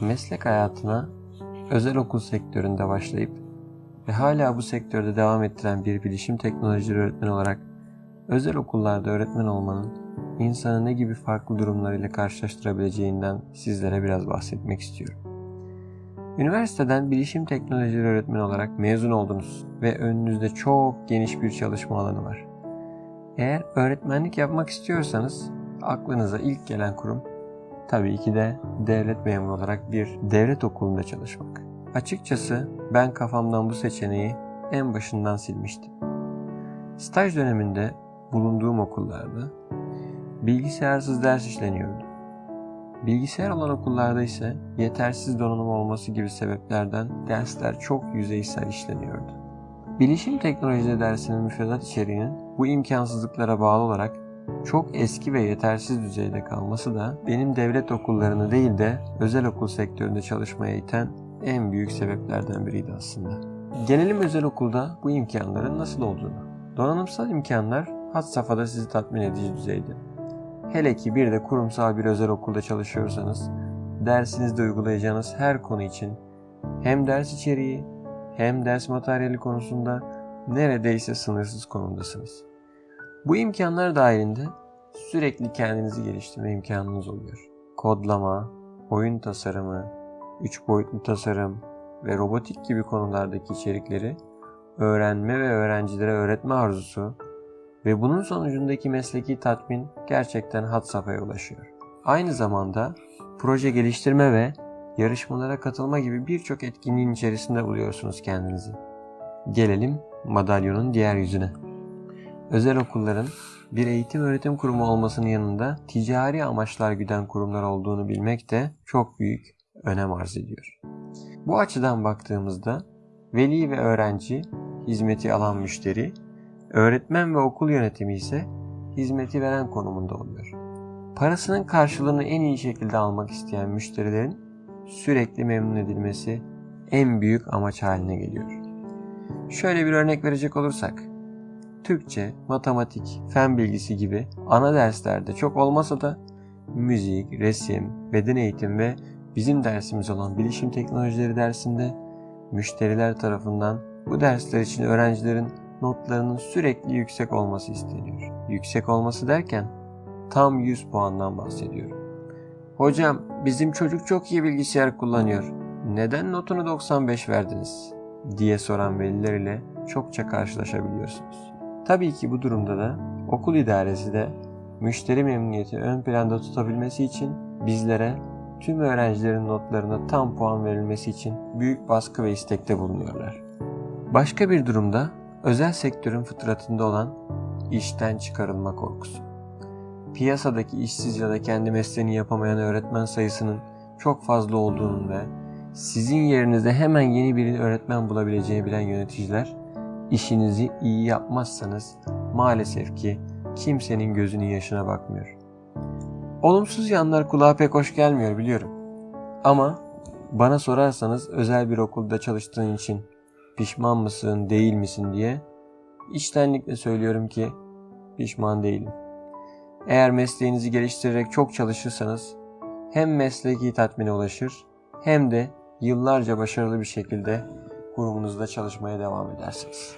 meslek hayatına özel okul sektöründe başlayıp ve hala bu sektörde devam ettiren bir bilişim teknolojileri öğretmeni olarak özel okullarda öğretmen olmanın insanı ne gibi farklı durumlarıyla karşılaştırabileceğinden sizlere biraz bahsetmek istiyorum. Üniversiteden bilişim teknolojileri öğretmeni olarak mezun oldunuz ve önünüzde çok geniş bir çalışma alanı var. Eğer öğretmenlik yapmak istiyorsanız aklınıza ilk gelen kurum tabii ki de devlet memuru olarak bir devlet okulunda çalışmak. Açıkçası ben kafamdan bu seçeneği en başından silmiştim. Staj döneminde bulunduğum okullarda bilgisayarsız ders işleniyordu. Bilgisayar olan okullarda ise yetersiz donanım olması gibi sebeplerden dersler çok yüzeysel işleniyordu. Bilişim teknolojileri dersinin müfredat içeriğinin bu imkansızlıklara bağlı olarak çok eski ve yetersiz düzeyde kalması da benim devlet okullarını değil de özel okul sektöründe çalışmaya iten en büyük sebeplerden biriydi aslında. Gelelim özel okulda bu imkanların nasıl olduğunu. Donanımsal imkanlar had safhada sizi tatmin edici düzeyde. Hele ki bir de kurumsal bir özel okulda çalışıyorsanız dersinizde uygulayacağınız her konu için hem ders içeriği hem ders materyali konusunda neredeyse sınırsız konumdasınız. Bu imkanlar dahilinde sürekli kendinizi geliştirme imkanınız oluyor. Kodlama, oyun tasarımı, 3 boyutlu tasarım ve robotik gibi konulardaki içerikleri öğrenme ve öğrencilere öğretme arzusu ve bunun sonucundaki mesleki tatmin gerçekten had safhaya ulaşıyor. Aynı zamanda proje geliştirme ve yarışmalara katılma gibi birçok etkinliğin içerisinde buluyorsunuz kendinizi. Gelelim madalyonun diğer yüzüne. Özel okulların bir eğitim öğretim kurumu olmasının yanında ticari amaçlar güden kurumlar olduğunu bilmek de çok büyük önem arz ediyor. Bu açıdan baktığımızda veli ve öğrenci hizmeti alan müşteri, öğretmen ve okul yönetimi ise hizmeti veren konumunda oluyor. Parasının karşılığını en iyi şekilde almak isteyen müşterilerin sürekli memnun edilmesi en büyük amaç haline geliyor. Şöyle bir örnek verecek olursak, Türkçe, matematik, fen bilgisi gibi ana derslerde çok olmasa da müzik, resim, beden eğitim ve bizim dersimiz olan bilişim teknolojileri dersinde müşteriler tarafından bu dersler için öğrencilerin notlarının sürekli yüksek olması isteniyor. Yüksek olması derken tam 100 puandan bahsediyorum. Hocam bizim çocuk çok iyi bilgisayar kullanıyor. Neden notunu 95 verdiniz? diye soran veliler ile çokça karşılaşabiliyorsunuz. Tabii ki bu durumda da okul idaresi de müşteri memnuniyeti ön planda tutabilmesi için bizlere tüm öğrencilerin notlarına tam puan verilmesi için büyük baskı ve istekte bulunuyorlar. Başka bir durumda özel sektörün fıtratında olan işten çıkarılma korkusu. Piyasadaki işsiz ya da kendi mesleğini yapamayan öğretmen sayısının çok fazla olduğunun ve sizin yerinize hemen yeni bir öğretmen bulabileceğini bilen yöneticiler işinizi iyi yapmazsanız maalesef ki kimsenin gözünün yaşına bakmıyor. Olumsuz yanlar kulağa pek hoş gelmiyor biliyorum. Ama bana sorarsanız özel bir okulda çalıştığın için pişman mısın, değil misin diye içtenlikle söylüyorum ki pişman değilim. Eğer mesleğinizi geliştirerek çok çalışırsanız hem mesleki tatmine ulaşır hem de yıllarca başarılı bir şekilde kurumunuzda çalışmaya devam edersiniz.